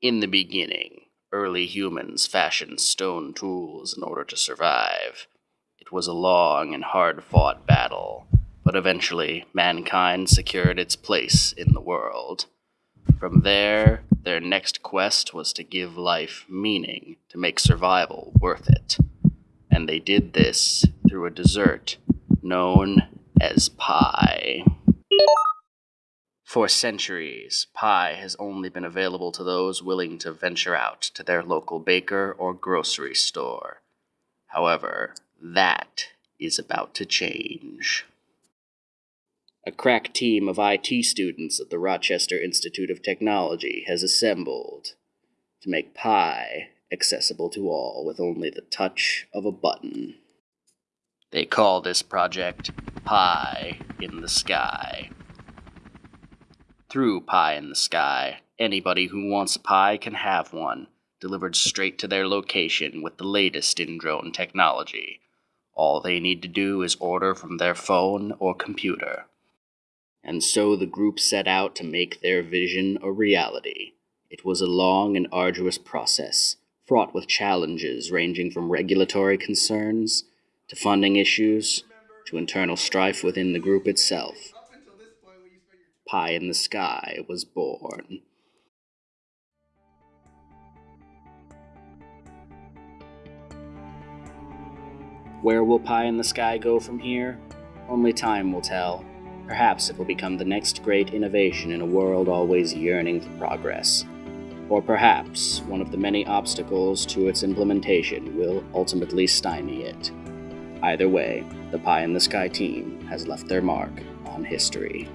In the beginning, early humans fashioned stone tools in order to survive. It was a long and hard fought battle, but eventually mankind secured its place in the world. From there, their next quest was to give life meaning, to make survival worth it. And they did this through a dessert known as pie. For centuries, pie has only been available to those willing to venture out to their local baker or grocery store. However, that is about to change. A crack team of IT students at the Rochester Institute of Technology has assembled to make pie accessible to all with only the touch of a button. They call this project Pie in the Sky. Through Pie in the Sky, anybody who wants a pie can have one, delivered straight to their location with the latest in drone technology. All they need to do is order from their phone or computer. And so the group set out to make their vision a reality. It was a long and arduous process, fraught with challenges ranging from regulatory concerns to funding issues to internal strife within the group itself. Pie in the Sky was born. Where will Pie in the Sky go from here? Only time will tell. Perhaps it will become the next great innovation in a world always yearning for progress. Or perhaps one of the many obstacles to its implementation will ultimately stymie it. Either way, the Pie in the Sky team has left their mark on history.